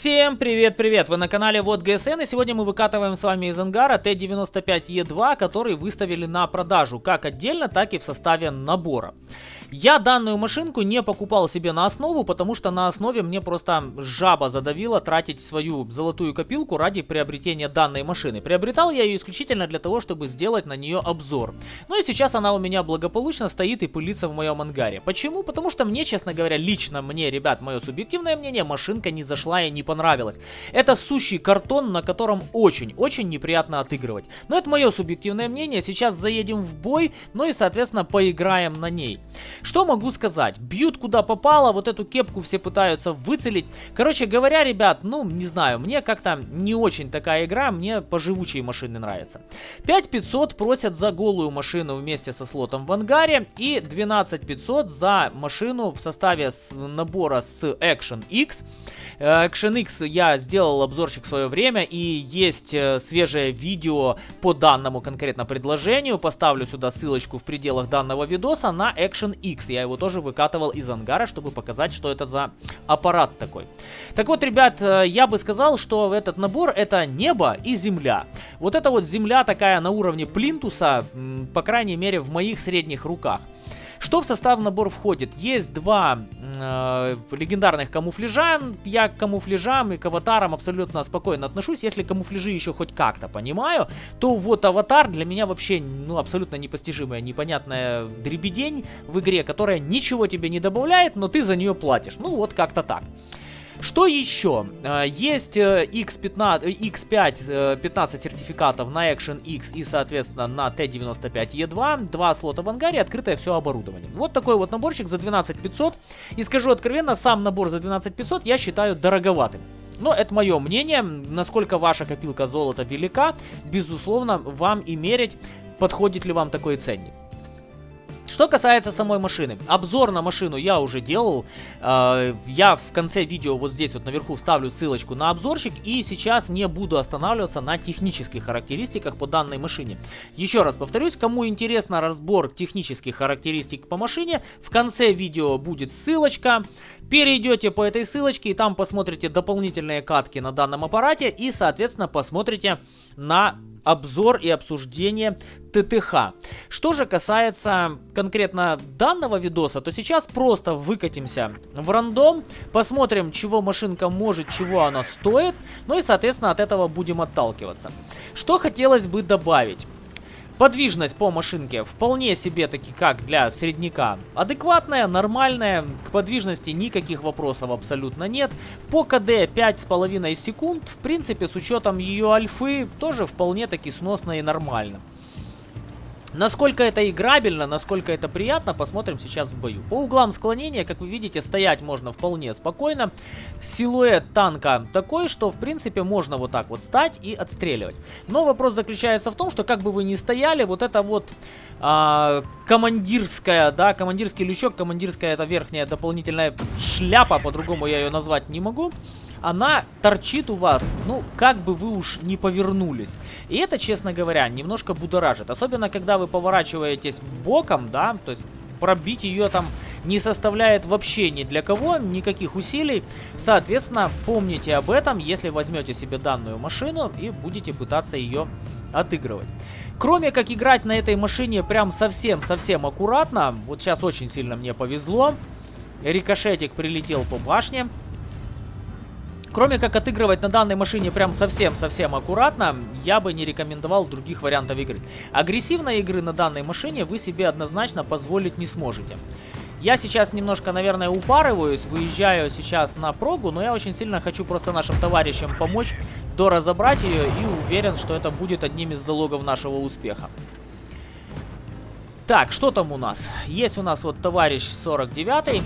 Всем привет-привет! Вы на канале Вот ГСН и сегодня мы выкатываем с вами из ангара Т-95Е2, который выставили на продажу как отдельно, так и в составе набора. Я данную машинку не покупал себе на основу, потому что на основе мне просто жаба задавила тратить свою золотую копилку ради приобретения данной машины. Приобретал я ее исключительно для того, чтобы сделать на нее обзор. Ну и сейчас она у меня благополучно стоит и пылится в моем ангаре. Почему? Потому что мне, честно говоря, лично мне, ребят, мое субъективное мнение, машинка не зашла и не понравилась. Это сущий картон, на котором очень-очень неприятно отыгрывать. Но это мое субъективное мнение. Сейчас заедем в бой, ну и, соответственно, поиграем на ней. Что могу сказать? Бьют куда попало, вот эту кепку все пытаются выцелить. Короче говоря, ребят, ну, не знаю, мне как-то не очень такая игра, мне поживучие машины нравятся. 5500 просят за голую машину вместе со слотом в ангаре и 12500 за машину в составе с набора с Action X. Э, Action X я сделал обзорчик в свое время и есть э, свежее видео по данному конкретно предложению. Поставлю сюда ссылочку в пределах данного видоса на Action X. X. Я его тоже выкатывал из ангара, чтобы показать, что это за аппарат такой. Так вот, ребят, э, я бы сказал, что этот набор это небо и земля. Вот это вот земля такая на уровне плинтуса, по крайней мере, в моих средних руках. Что в состав набор входит? Есть два э, легендарных камуфляжа. Я к камуфляжам и к аватарам абсолютно спокойно отношусь. Если камуфляжи еще хоть как-то понимаю, то вот аватар для меня вообще ну, абсолютно непостижимая, непонятная дребедень в игре, которая ничего тебе не добавляет, но ты за нее платишь. Ну вот как-то так. Что еще? А, есть X15, X5 15 сертификатов на Action X и, соответственно, на T95E2. Два слота в ангаре, открытое все оборудование. Вот такой вот наборчик за 12500. И скажу откровенно, сам набор за 12500 я считаю дороговатым. Но это мое мнение. Насколько ваша копилка золота велика, безусловно, вам и мерить, подходит ли вам такой ценник. Что касается самой машины. Обзор на машину я уже делал. Э, я в конце видео вот здесь вот наверху вставлю ссылочку на обзорчик. И сейчас не буду останавливаться на технических характеристиках по данной машине. Еще раз повторюсь, кому интересно разбор технических характеристик по машине, в конце видео будет ссылочка. Перейдете по этой ссылочке и там посмотрите дополнительные катки на данном аппарате. И, соответственно, посмотрите на обзор и обсуждение ТТХ. Что же касается конкретно данного видоса, то сейчас просто выкатимся в рандом, посмотрим, чего машинка может, чего она стоит, ну и, соответственно, от этого будем отталкиваться. Что хотелось бы добавить. Подвижность по машинке вполне себе таки как для средняка адекватная, нормальная. К подвижности никаких вопросов абсолютно нет. По КД 5,5 секунд, в принципе, с учетом ее альфы, тоже вполне таки сносно и нормально. Насколько это играбельно, насколько это приятно, посмотрим сейчас в бою. По углам склонения, как вы видите, стоять можно вполне спокойно. Силуэт танка такой, что в принципе можно вот так вот стать и отстреливать. Но вопрос заключается в том, что как бы вы ни стояли, вот это вот а, командирская, да, командирский лючок, командирская это верхняя дополнительная шляпа, по-другому я ее назвать не могу она торчит у вас, ну, как бы вы уж не повернулись. И это, честно говоря, немножко будоражит. Особенно, когда вы поворачиваетесь боком, да, то есть пробить ее там не составляет вообще ни для кого никаких усилий. Соответственно, помните об этом, если возьмете себе данную машину и будете пытаться ее отыгрывать. Кроме как играть на этой машине прям совсем-совсем аккуратно, вот сейчас очень сильно мне повезло, рикошетик прилетел по башне, Кроме как отыгрывать на данной машине прям совсем-совсем аккуратно, я бы не рекомендовал других вариантов игры. Агрессивной игры на данной машине вы себе однозначно позволить не сможете. Я сейчас немножко, наверное, упарываюсь, выезжаю сейчас на прогу, но я очень сильно хочу просто нашим товарищам помочь доразобрать ее и уверен, что это будет одним из залогов нашего успеха. Так, что там у нас? Есть у нас вот товарищ 49 -й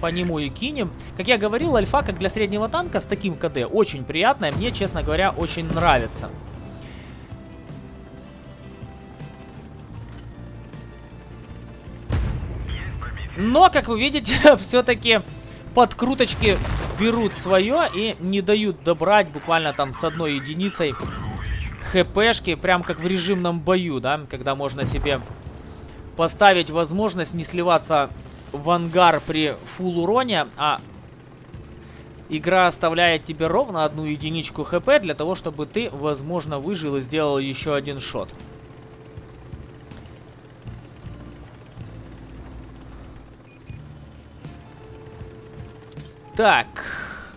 по нему и кинем. Как я говорил, альфа, как для среднего танка, с таким КД, очень приятная. Мне, честно говоря, очень нравится. Но, как вы видите, все-таки подкруточки берут свое и не дают добрать буквально там с одной единицей хпшки, прям как в режимном бою, да, когда можно себе поставить возможность не сливаться в ангар при фул уроне, а Игра оставляет тебе ровно одну единичку хп для того, чтобы ты, возможно, выжил и сделал еще один шот. Так,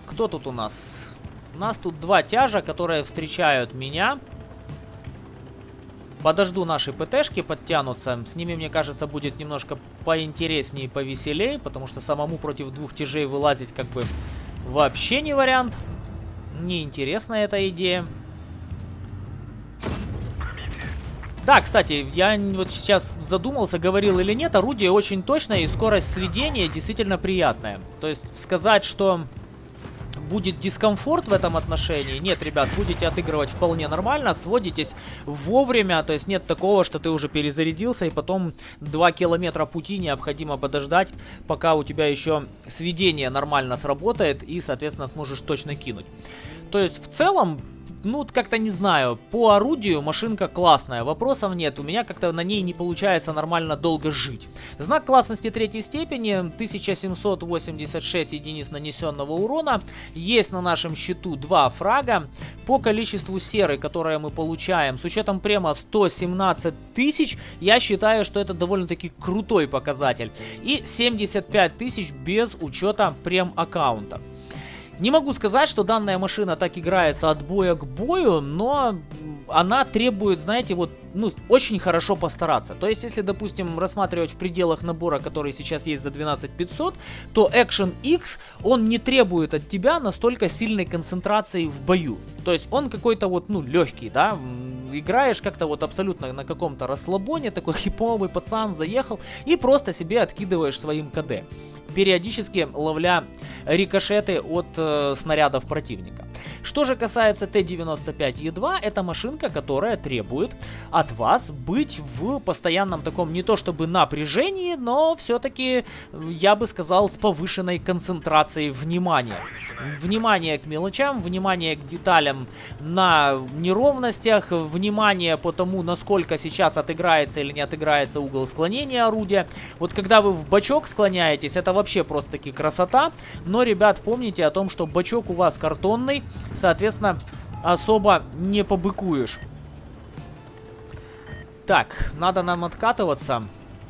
кто тут у нас? У нас тут два тяжа, которые встречают меня. Подожду наши ПТшки подтянутся. С ними, мне кажется, будет немножко поинтереснее и повеселее, потому что самому против двух тяжей вылазить как бы вообще не вариант. Неинтересная эта идея. Да, кстати, я вот сейчас задумался, говорил или нет, орудие очень точное и скорость сведения действительно приятная. То есть сказать, что будет дискомфорт в этом отношении. Нет, ребят, будете отыгрывать вполне нормально, сводитесь вовремя, то есть нет такого, что ты уже перезарядился и потом 2 километра пути необходимо подождать, пока у тебя еще сведение нормально сработает и, соответственно, сможешь точно кинуть. То есть в целом ну, как-то не знаю. По орудию машинка классная, вопросов нет. У меня как-то на ней не получается нормально долго жить. Знак классности третьей степени, 1786 единиц нанесенного урона. Есть на нашем счету два фрага. По количеству серы, которое мы получаем, с учетом према 117 тысяч, я считаю, что это довольно-таки крутой показатель. И 75 тысяч без учета прем аккаунта. Не могу сказать, что данная машина так играется от боя к бою, но она требует, знаете, вот, ну, очень хорошо постараться. То есть, если, допустим, рассматривать в пределах набора, который сейчас есть за 12500, то Action X, он не требует от тебя настолько сильной концентрации в бою. То есть, он какой-то вот, ну, легкий, да, играешь как-то вот абсолютно на каком-то расслабоне, такой хиповый пацан заехал и просто себе откидываешь своим КД периодически ловля рикошеты от э, снарядов противника. Что же касается Т-95Е2, это машинка, которая требует от вас быть в постоянном таком не то чтобы напряжении, но все-таки, я бы сказал, с повышенной концентрацией внимания. Внимание к мелочам, внимание к деталям на неровностях, внимание по тому, насколько сейчас отыграется или не отыграется угол склонения орудия. Вот когда вы в бачок склоняетесь, это вообще просто-таки красота. Но, ребят, помните о том, что бачок у вас картонный, соответственно, особо не побыкуешь. Так, надо нам откатываться.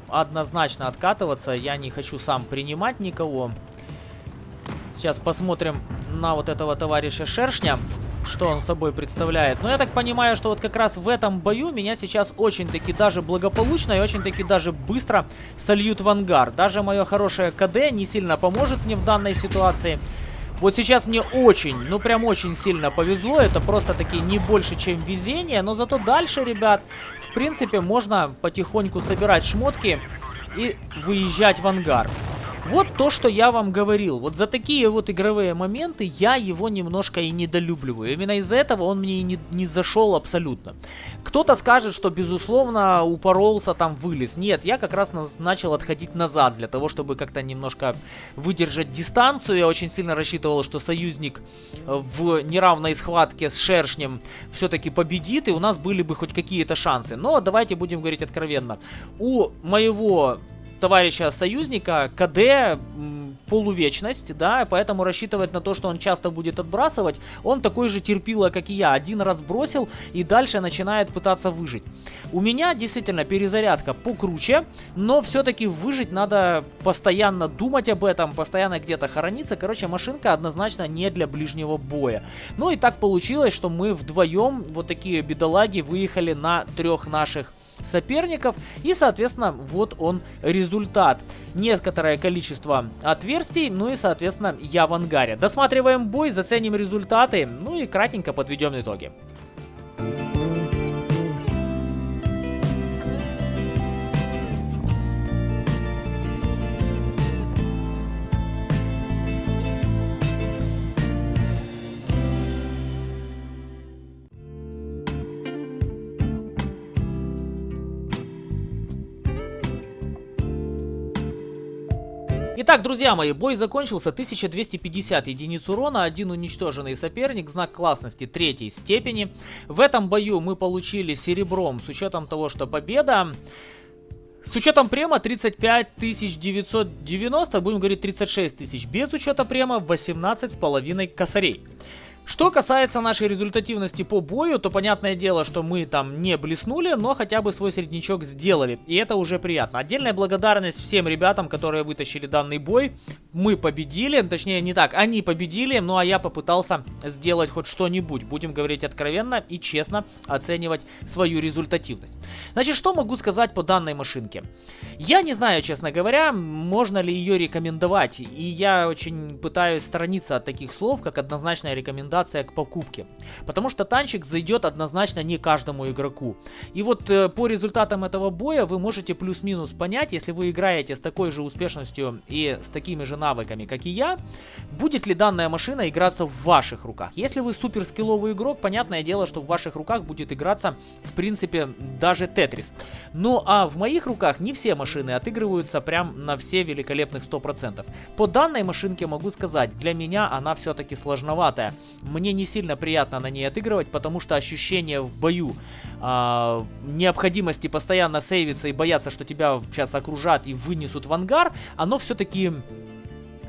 Однозначно откатываться. Я не хочу сам принимать никого. Сейчас посмотрим на вот этого товарища Шершня что он собой представляет. Но я так понимаю, что вот как раз в этом бою меня сейчас очень-таки даже благополучно и очень-таки даже быстро сольют в ангар. Даже мое хорошее КД не сильно поможет мне в данной ситуации. Вот сейчас мне очень, ну прям очень сильно повезло. Это просто-таки не больше, чем везение. Но зато дальше, ребят, в принципе, можно потихоньку собирать шмотки и выезжать в ангар. Вот то, что я вам говорил. Вот за такие вот игровые моменты я его немножко и недолюбливаю. Именно из-за этого он мне и не, не зашел абсолютно. Кто-то скажет, что безусловно упоролся, там вылез. Нет, я как раз начал отходить назад для того, чтобы как-то немножко выдержать дистанцию. Я очень сильно рассчитывал, что союзник в неравной схватке с Шершнем все-таки победит, и у нас были бы хоть какие-то шансы. Но давайте будем говорить откровенно. У моего товарища союзника КД полувечность, да, поэтому рассчитывать на то, что он часто будет отбрасывать, он такой же терпило, как и я. Один раз бросил и дальше начинает пытаться выжить. У меня действительно перезарядка покруче, но все-таки выжить надо постоянно думать об этом, постоянно где-то хорониться. Короче, машинка однозначно не для ближнего боя. Ну и так получилось, что мы вдвоем, вот такие бедолаги, выехали на трех наших соперников. И, соответственно, вот он результат. Некоторое количество отверстий, ну и, соответственно, я в ангаре. Досматриваем бой, заценим результаты, ну и кратенько подведем итоги. Итак, друзья мои, бой закончился. 1250 единиц урона, один уничтоженный соперник, знак классности третьей степени. В этом бою мы получили серебром, с учетом того, что победа С учетом према 35 990, будем говорить 36 тысяч. Без учета према 18 с половиной косарей. Что касается нашей результативности по бою, то понятное дело, что мы там не блеснули, но хотя бы свой среднячок сделали. И это уже приятно. Отдельная благодарность всем ребятам, которые вытащили данный бой. Мы победили, точнее не так, они победили, ну а я попытался сделать хоть что-нибудь. Будем говорить откровенно и честно оценивать свою результативность. Значит, что могу сказать по данной машинке? Я не знаю, честно говоря, можно ли ее рекомендовать. И я очень пытаюсь сторониться от таких слов, как однозначная рекомендация рекомендация к покупке. Потому что танчик зайдет однозначно не каждому игроку. И вот э, по результатам этого боя вы можете плюс-минус понять, если вы играете с такой же успешностью и с такими же навыками, как и я, будет ли данная машина играться в ваших руках. Если вы супер скилловый игрок, понятное дело, что в ваших руках будет играться, в принципе, даже Тетрис. Ну а в моих руках не все машины отыгрываются прям на все великолепных 100%. По данной машинке могу сказать, для меня она все-таки сложноватая. Мне не сильно приятно на ней отыгрывать, потому что ощущение в бою э, необходимости постоянно сейвиться и бояться, что тебя сейчас окружат и вынесут в ангар, оно все-таки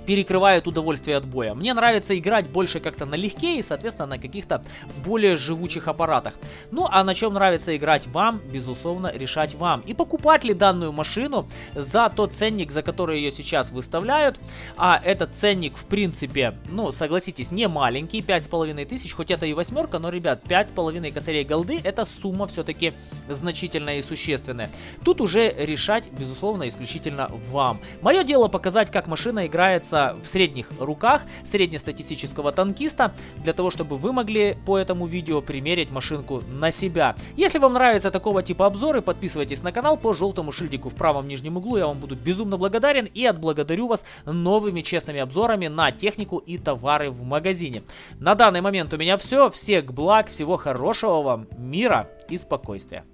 перекрывает удовольствие от боя. Мне нравится играть больше как-то налегке и, соответственно, на каких-то более живучих аппаратах. Ну, а на чем нравится играть вам, безусловно, решать вам. И покупать ли данную машину за тот ценник, за который ее сейчас выставляют. А этот ценник, в принципе, ну, согласитесь, не маленький, 5,5 тысяч, хоть это и восьмерка, но, ребят, 5,5 косарей голды, это сумма все-таки значительная и существенная. Тут уже решать, безусловно, исключительно вам. Мое дело показать, как машина играется находится в средних руках среднестатистического танкиста, для того, чтобы вы могли по этому видео примерить машинку на себя. Если вам нравятся такого типа обзоры, подписывайтесь на канал по желтому шильдику в правом нижнем углу, я вам буду безумно благодарен и отблагодарю вас новыми честными обзорами на технику и товары в магазине. На данный момент у меня все, всех благ, всего хорошего вам, мира и спокойствия.